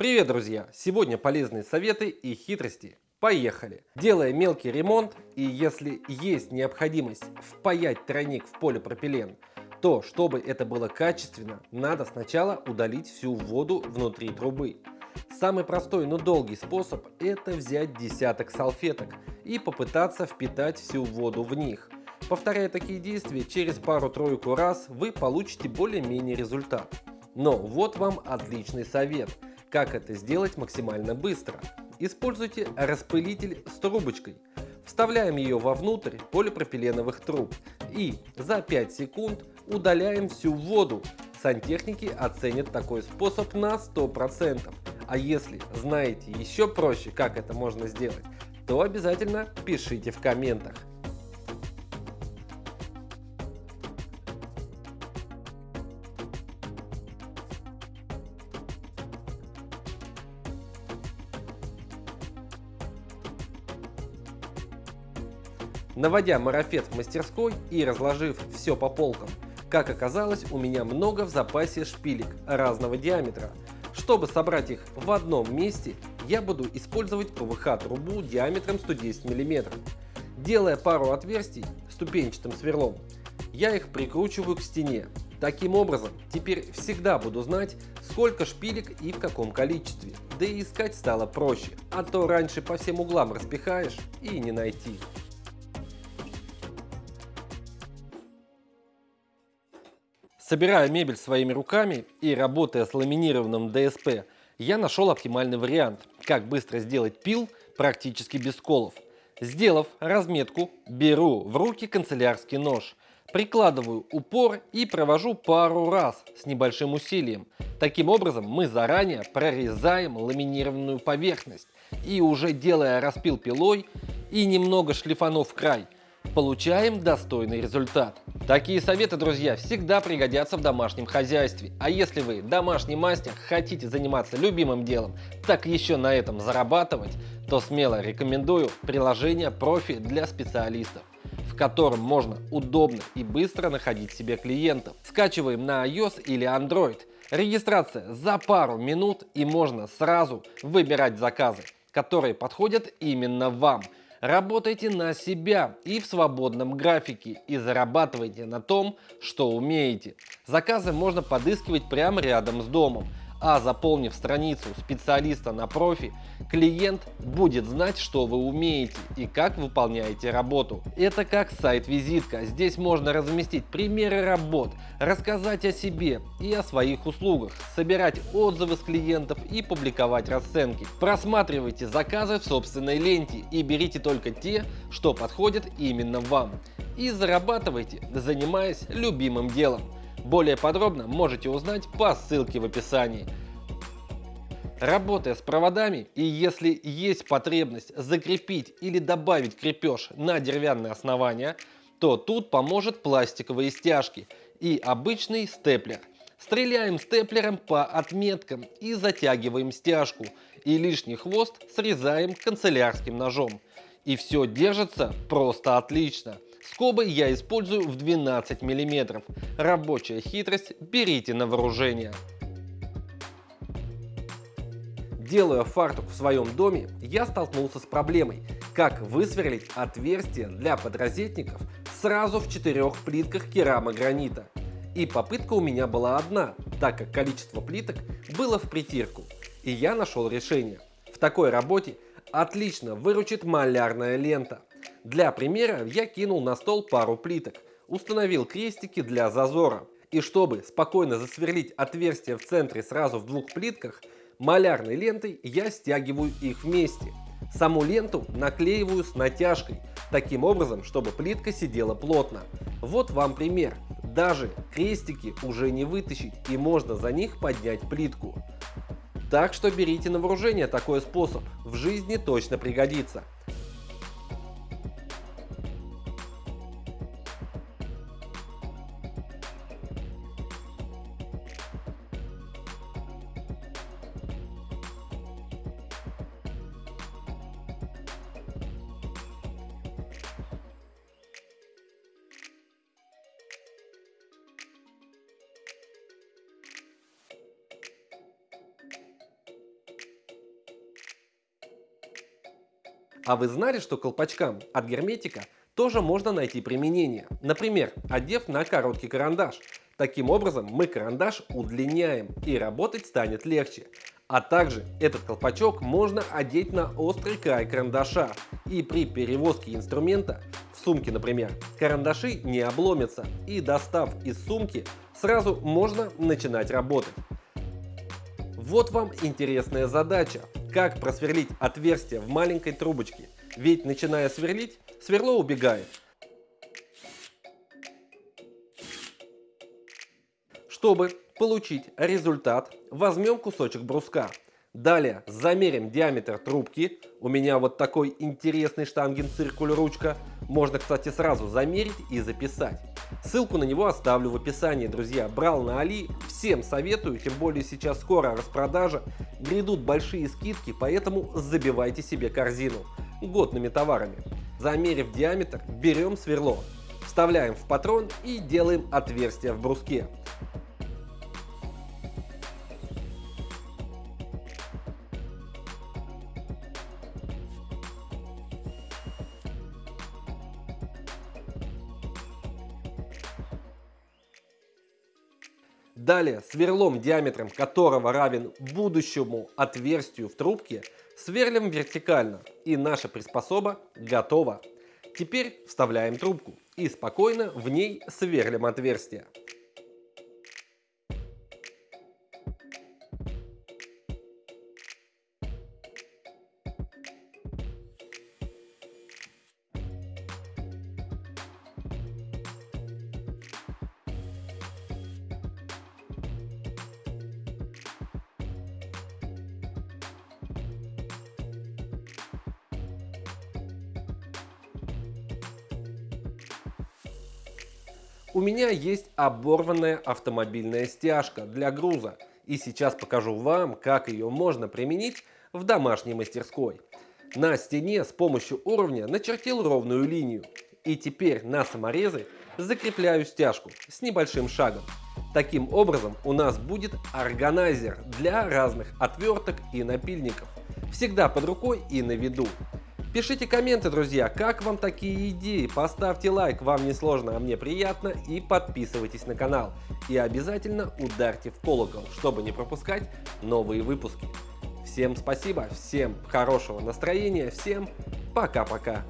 Привет, друзья! Сегодня полезные советы и хитрости. Поехали! Делая мелкий ремонт и если есть необходимость впаять тройник в полипропилен, то, чтобы это было качественно, надо сначала удалить всю воду внутри трубы. Самый простой, но долгий способ – это взять десяток салфеток и попытаться впитать всю воду в них. Повторяя такие действия, через пару-тройку раз вы получите более-менее результат. Но вот вам отличный совет – как это сделать максимально быстро? Используйте распылитель с трубочкой. Вставляем ее вовнутрь полипропиленовых труб и за 5 секунд удаляем всю воду. Сантехники оценят такой способ на 100%. А если знаете еще проще, как это можно сделать, то обязательно пишите в комментах. Наводя марафет в мастерской и разложив все по полкам, как оказалось, у меня много в запасе шпилек разного диаметра. Чтобы собрать их в одном месте, я буду использовать ПВХ-трубу диаметром 110 мм. Делая пару отверстий ступенчатым сверлом, я их прикручиваю к стене. Таким образом, теперь всегда буду знать, сколько шпилек и в каком количестве. Да и искать стало проще, а то раньше по всем углам распихаешь и не найти. Собирая мебель своими руками и работая с ламинированным ДСП, я нашел оптимальный вариант, как быстро сделать пил практически без сколов. Сделав разметку, беру в руки канцелярский нож, прикладываю упор и провожу пару раз с небольшим усилием. Таким образом мы заранее прорезаем ламинированную поверхность и уже делая распил пилой и немного шлифанув край – получаем достойный результат. Такие советы, друзья, всегда пригодятся в домашнем хозяйстве. А если вы домашний мастер, хотите заниматься любимым делом, так еще на этом зарабатывать, то смело рекомендую приложение профи для специалистов в котором можно удобно и быстро находить себе клиентов. Скачиваем на iOS или Android. Регистрация за пару минут и можно сразу выбирать заказы, которые подходят именно вам – Работайте на себя и в свободном графике и зарабатывайте на том, что умеете. Заказы можно подыскивать прямо рядом с домом а заполнив страницу специалиста на профи, клиент будет знать, что вы умеете и как выполняете работу. Это как сайт-визитка. Здесь можно разместить примеры работ, рассказать о себе и о своих услугах, собирать отзывы с клиентов и публиковать расценки. Просматривайте заказы в собственной ленте и берите только те, что подходят именно вам. И зарабатывайте, занимаясь любимым делом. Более подробно можете узнать по ссылке в описании. Работая с проводами и если есть потребность закрепить или добавить крепеж на деревянное основание, то тут поможет пластиковые стяжки и обычный степлер. Стреляем степлером по отметкам и затягиваем стяжку и лишний хвост срезаем канцелярским ножом. И все держится просто отлично. Скобы я использую в 12 мм. Рабочая хитрость берите на вооружение. Делая фартук в своем доме, я столкнулся с проблемой, как высверлить отверстие для подрозетников сразу в четырех плитках керамогранита. И попытка у меня была одна, так как количество плиток было в притирку. И я нашел решение. В такой работе отлично выручит малярная лента. Для примера я кинул на стол пару плиток, установил крестики для зазора. И чтобы спокойно засверлить отверстие в центре сразу в двух плитках, малярной лентой я стягиваю их вместе. Саму ленту наклеиваю с натяжкой, таким образом, чтобы плитка сидела плотно. Вот вам пример. Даже крестики уже не вытащить и можно за них поднять плитку. Так что берите на вооружение такой способ, в жизни точно пригодится. А вы знали, что колпачкам от герметика тоже можно найти применение? Например, одев на короткий карандаш. Таким образом мы карандаш удлиняем и работать станет легче. А также этот колпачок можно одеть на острый край карандаша. И при перевозке инструмента, в сумке например, карандаши не обломятся. И достав из сумки, сразу можно начинать работать. Вот вам интересная задача. Как просверлить отверстие в маленькой трубочке. Ведь начиная сверлить, сверло убегает. Чтобы получить результат, возьмем кусочек бруска. Далее замерим диаметр трубки. У меня вот такой интересный штангенциркуль ручка. Можно, кстати, сразу замерить и записать. Ссылку на него оставлю в описании, друзья. Брал на Али, всем советую, тем более сейчас скоро распродажа. Грядут большие скидки, поэтому забивайте себе корзину. Годными товарами. Замерив диаметр, берем сверло, вставляем в патрон и делаем отверстие в бруске. Далее сверлом, диаметром которого равен будущему отверстию в трубке, сверлим вертикально и наша приспособа готова. Теперь вставляем трубку и спокойно в ней сверлим отверстие. У меня есть оборванная автомобильная стяжка для груза. И сейчас покажу вам, как ее можно применить в домашней мастерской. На стене с помощью уровня начертил ровную линию. И теперь на саморезы закрепляю стяжку с небольшим шагом. Таким образом у нас будет органайзер для разных отверток и напильников. Всегда под рукой и на виду. Пишите комменты, друзья, как вам такие идеи, поставьте лайк, вам не сложно, а мне приятно, и подписывайтесь на канал. И обязательно ударьте в колокол, чтобы не пропускать новые выпуски. Всем спасибо, всем хорошего настроения, всем пока-пока.